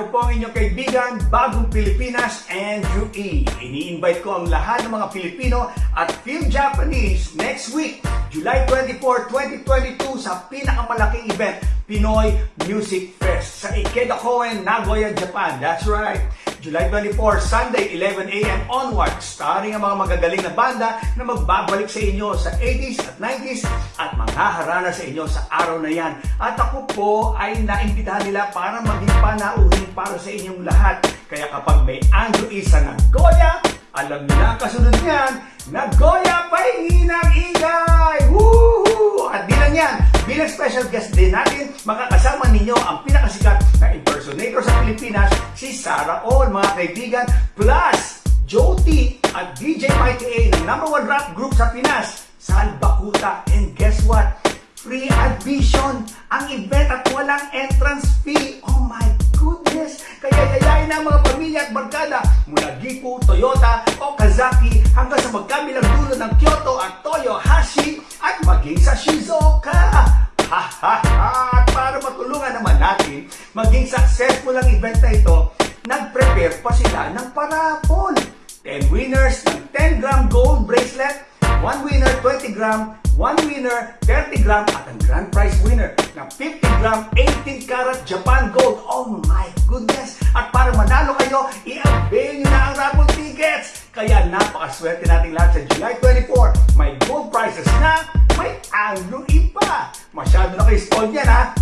Ako po ang inyong kaibigan, Bagong Pilipinas, Andrew E. Ini-invite ko ang lahat ng mga Pilipino at film Japanese next week, July 24, 2022 sa pinakamalaking event, Pinoy Music Fest sa Ikeda Koen, Nagoya, Japan. That's right! July 24, Sunday, 11 a.m. onward, starring ang mga magagaling na banda na magbabalik sa inyo sa 80s at 90s at manghaharana sa inyo sa araw na yan. At ako po ay naimbitahan nila para maging panauhin para sa inyong lahat. Kaya kapag may Andrew E. sa Nagoya, alam na ang kasunod niyan, Nagoya Pahingi ng Ingay! Bilang special guest din natin, makakasama ninyo ang pinakasikat na impersonator sa Pilipinas, si Sarah All, mga kaibigan, plus Joti at DJ Mikey A ng number one rap group sa Pinas, Sal Bakuta. And guess what? Free admission ang event at walang entrance fee. Oh my goodness! Kaya yayain na mga pamilya at barkada mula Gifu, Toyota, Okazaki hanggang sa magkabilang dulo ng Kyoto at Toyohashi natin maging successful ang event na ito, nag-prepare pa sila ng parapol. 10 winners ng 10 gram gold bracelet, 1 winner 20 gram, 1 winner 30 gram at ang grand prize winner ng 50 gram 18 karat Japan gold. Oh my goodness! At para manalo kayo, i-avail nyo na ang raffle tickets! Kaya napakaswerte nating lahat sa July 24. May gold prizes na, may E pa! Masyado na kayo spoiled yan ha!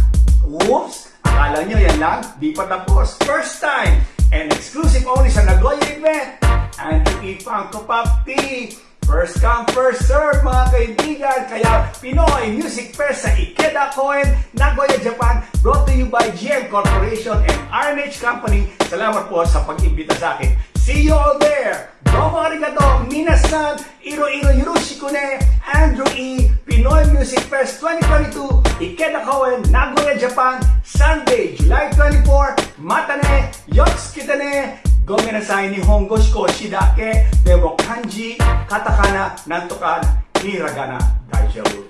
Oops! Akala nyo yan lang? Di pa tapos. First time and exclusive only sa Nagoya event. Andrew E. Funko Pop Tea. First come, first serve mga kaibigan. Kaya Pinoy Music Fest sa Ikeda Koen, Nagoya, Japan. Brought to you by GM Corporation and RNH Company. Salamat po sa pag-imbita sa akin. See you all there! Domo arigato, minasan, iro-iro yurushiko ne, Andrew E. Pinoy Music Fest 2022, Ikeda Koen, Nagoya, Japan, Sunday, July 24, Matane, Yotsuki-ne, Gomenasai ni Hongo Shikoshi dake, Demo Kanji, Katakana, Nantokan, Hiragana, Daijoubu.